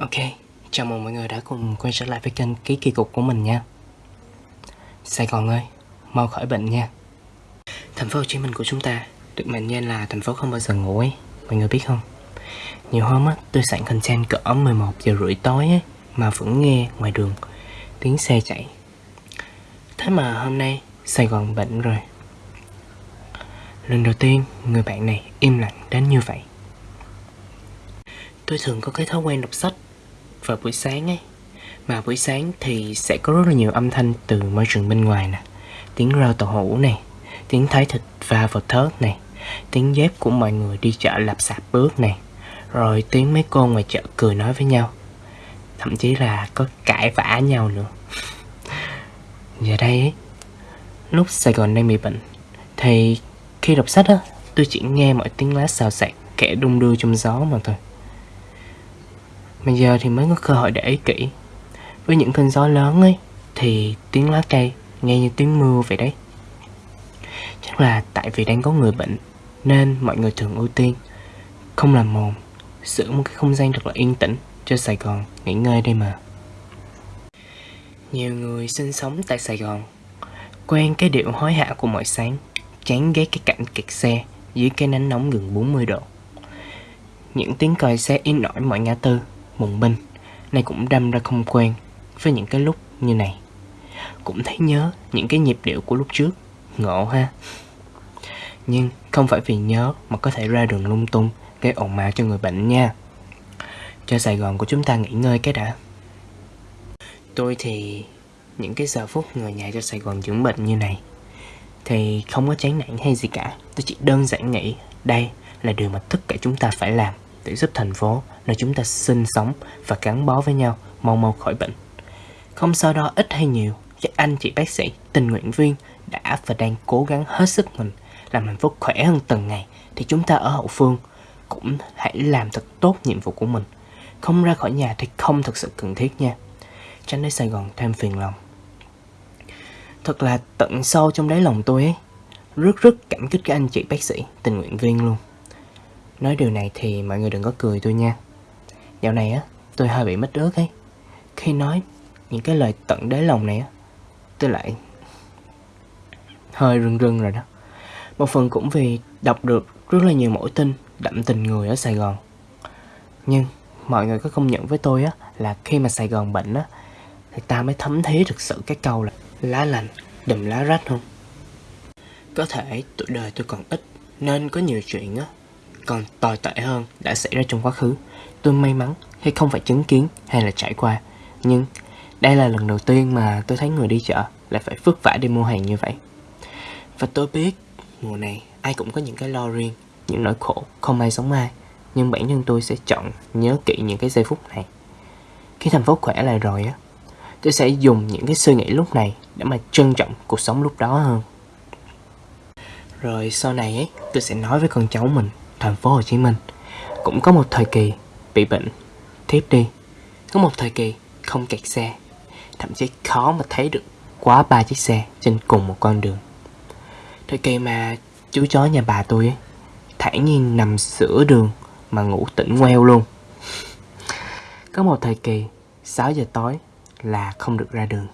Ok, chào mừng mọi người đã cùng quay trở lại với kênh Ký Kỳ Cục của mình nha. Sài Gòn ơi, mau khỏi bệnh nha. Thành phố Hồ Chí Minh của chúng ta được mệnh danh là thành phố không bao giờ ngủ ấy Mọi người biết không? Nhiều hôm á, tôi sẵn content cỡ 11 giờ rưỡi tối ấy Mà vẫn nghe ngoài đường tiếng xe chạy. Thế mà hôm nay Sài Gòn bệnh rồi. Lần đầu tiên người bạn này im lặng đến như vậy. Tôi thường có cái thói quen đọc sách vào buổi sáng ấy. Mà buổi sáng thì sẽ có rất là nhiều âm thanh từ môi trường bên ngoài nè. Tiếng rau tàu hũ này Tiếng thái thịt va vào thớt này Tiếng dép của mọi người đi chợ lạp sạp bước này Rồi tiếng mấy cô ngoài chợ cười nói với nhau. Thậm chí là có cãi vã nhau nữa. Giờ đây ấy, Lúc Sài Gòn đang bị bệnh, Thì khi đọc sách á, Tôi chỉ nghe mọi tiếng lá xào xạc Kẻ đung đưa trong gió mà thôi mà giờ thì mới có cơ hội để ý kỹ Với những cơn gió lớn ấy, Thì tiếng lá cây nghe như tiếng mưa vậy đấy. Chắc là tại vì đang có người bệnh, Nên mọi người thường ưu tiên Không làm mồm, Giữ một cái không gian thật là yên tĩnh Cho Sài Gòn nghỉ ngơi đây mà. Nhiều người sinh sống tại Sài Gòn, Quen cái điệu hối hả của mỗi sáng, Chán ghét cái cảnh kẹt xe Dưới cái nắng nóng gần 40 độ. Những tiếng còi xe in nổi mọi ngã tư Mùng binh Nay cũng đâm ra không quen Với những cái lúc như này. Cũng thấy nhớ những cái nhịp điệu của lúc trước. Ngộ ha. Nhưng không phải vì nhớ Mà có thể ra đường lung tung, Gây ồn ào cho người bệnh nha. Cho Sài Gòn của chúng ta nghỉ ngơi cái đã. Tôi thì Những cái giờ phút người nhà cho Sài Gòn dưỡng bệnh như này Thì không có chán nản hay gì cả. Tôi chỉ đơn giản nghĩ Đây là điều mà tất cả chúng ta phải làm để giúp thành phố nơi chúng ta sinh sống và gắn bó với nhau mau mau khỏi bệnh. Không sao đó ít hay nhiều, các anh chị bác sĩ, tình nguyện viên đã và đang cố gắng hết sức mình làm hạnh phúc khỏe hơn từng ngày thì chúng ta ở hậu phương cũng hãy làm thật tốt nhiệm vụ của mình. Không ra khỏi nhà thì không thực sự cần thiết nha. Tránh để Sài Gòn thêm phiền lòng. Thật là tận sâu trong đáy lòng tôi ấy, rất rất cảm kích các anh chị bác sĩ, tình nguyện viên luôn. Nói điều này thì mọi người đừng có cười tôi nha Dạo này á, tôi hơi bị mất ước ấy. Khi nói những cái lời tận đáy lòng này á, Tôi lại hơi rưng rưng rồi đó. Một phần cũng vì đọc được rất là nhiều mẫu tin đậm tình người ở Sài Gòn. Nhưng mọi người có công nhận với tôi á, Là khi mà Sài Gòn bệnh á, Thì ta mới thấm thía thực sự cái câu là Lá lành đùm lá rách không? Có thể tuổi đời tôi còn ít, Nên có nhiều chuyện á còn tồi tệ hơn đã xảy ra trong quá khứ. Tôi may mắn khi không phải chứng kiến hay là trải qua. Nhưng đây là lần đầu tiên mà tôi thấy người đi chợ lại phải vất vả đi mua hàng như vậy. Và tôi biết mùa này ai cũng có những cái lo riêng, những nỗi khổ không ai giống ai. Nhưng bản thân tôi sẽ chọn nhớ kỹ những cái giây phút này. Khi thành phố khỏe lại rồi á, tôi sẽ dùng những cái suy nghĩ lúc này để mà trân trọng cuộc sống lúc đó hơn. Rồi sau này ấy, tôi sẽ nói với con cháu mình thành phố Hồ Chí Minh cũng có một thời kỳ bị bệnh, thiếp đi. Có một thời kỳ không kẹt xe, thậm chí khó mà thấy được quá ba chiếc xe trên cùng một con đường. Thời kỳ mà chú chó nhà bà tôi ấy, thản nhiên nằm giữa đường mà ngủ tỉnh ngoeo luôn. Có một thời kỳ 6 giờ tối là không được ra đường.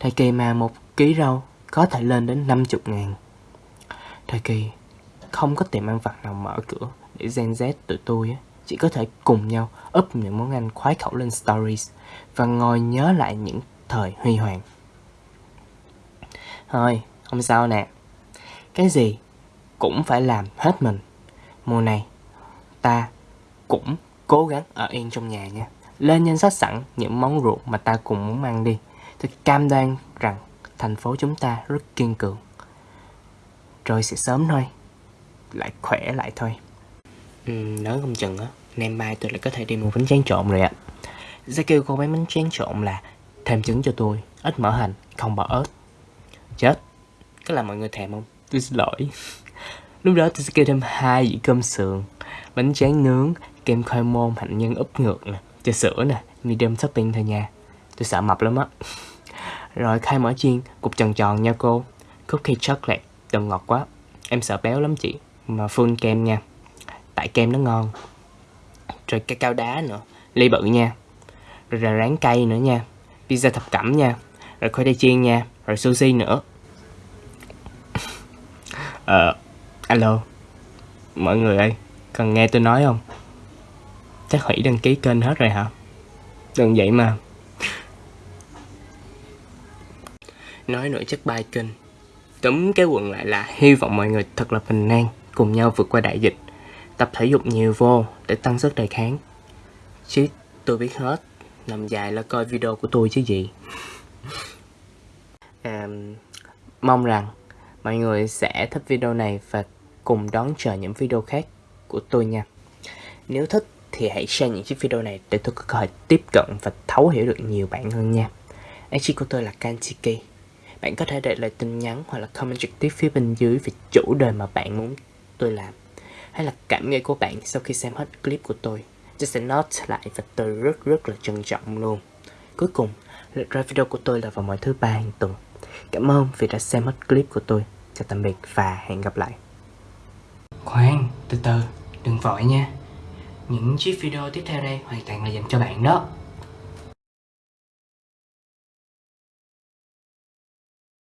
Thời kỳ mà một ký rau có thể lên đến 50 ngàn. Thời kỳ không có tiệm ăn vặt nào mở cửa để Gen Z tụi tôi chỉ có thể cùng nhau up những món ăn khoái khẩu lên stories và ngồi nhớ lại những thời huy hoàng. Thôi, không sao nè. Cái gì cũng phải làm hết mình. Mùa này, ta cũng cố gắng ở yên trong nhà nha. Lên danh sách sẵn những món ruột mà ta cùng muốn ăn đi. Tôi cam đoan rằng thành phố chúng ta rất kiên cường. Rồi sẽ sớm thôi lại khỏe lại thôi. Ừ, nói không chừng á nem mai tôi lại có thể đi mua bánh tráng trộn rồi ạ. Sẽ kêu cô bán bánh tráng trộn là thêm trứng cho tôi ít mỡ hành không bỏ ớt. Chết. Có làm mọi người thèm không? Tôi xin lỗi. Lúc đó tôi sẽ kêu thêm hai dĩa cơm sườn bánh tráng nướng kem khoai môn hạnh nhân úp ngược nè trà sữa nè medium topping thôi nha. Tôi sợ mập lắm á. Rồi khai mỡ chiên cục tròn tròn nha cô. Cookie chocolate đừng ngọt quá. Em sợ béo lắm chị full kem nha. Tại kem nó ngon. Rồi cái cao đá nữa. Ly bự nha. Rồi là rán cây nữa nha. Pizza thập cẩm nha. Rồi khoai tây chiên nha. Rồi sushi nữa. Ờ, alo. Mọi người ơi, cần nghe tôi nói không? Chắc hủy đăng ký kênh hết rồi hả? Đừng vậy mà. Nói nổi chất bài kênh. Túm cái quần lại là hy vọng mọi người thật là bình an. Cùng nhau vượt qua đại dịch. Tập thể dục nhiều vô để tăng sức đề kháng. Chứ tôi biết hết. Nằm dài là coi video của tôi chứ gì. À, Mong rằng mọi người sẽ thích video này và cùng đón chờ những video khác của tôi nha. Nếu thích thì hãy share những chiếc video này để tôi có cơ hội tiếp cận và thấu hiểu được nhiều bạn hơn nha. IG của tôi là Kantiki Bạn có thể để lại tin nhắn hoặc là comment trực tiếp phía bên dưới về chủ đề mà bạn muốn tôi làm, hay là cảm nghĩ của bạn sau khi xem hết clip của tôi tôi sẽ note lại và tôi rất rất là trân trọng luôn. Cuối cùng lịch ra video của tôi là vào mỗi thứ ba hàng tuần. Cảm ơn vì đã xem hết clip của tôi. Chào tạm biệt và hẹn gặp lại. Khoan, từ từ, đừng vội nha. Những chiếc video tiếp theo đây hoàn toàn là dành cho bạn đó.